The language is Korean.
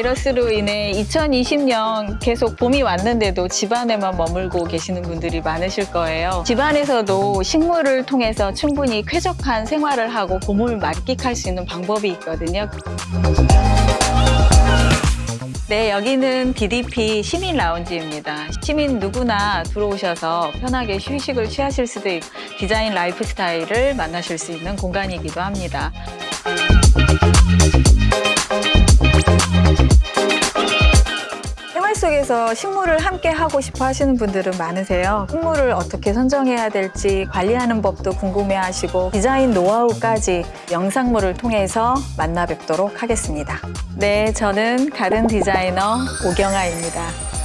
바이러스로 인해 2020년 계속 봄이 왔는데도 집안에만 머물고 계시는 분들이 많으실 거예요. 집안에서도 식물을 통해서 충분히 쾌적한 생활을 하고 봄을 만끽할 수 있는 방법이 있거든요. 네, 여기는 DDP 시민 라운지입니다. 시민 누구나 들어오셔서 편하게 휴식을 취하실 수도 있고 디자인 라이프 스타일을 만나실 수 있는 공간이기도 합니다. 속에서 식물을 함께 하고 싶어 하시는 분들은 많으세요. 식물을 어떻게 선정해야 될지 관리하는 법도 궁금해 하시고 디자인 노하우까지 영상물을 통해서 만나 뵙도록 하겠습니다. 네, 저는 가든 디자이너 오경아입니다.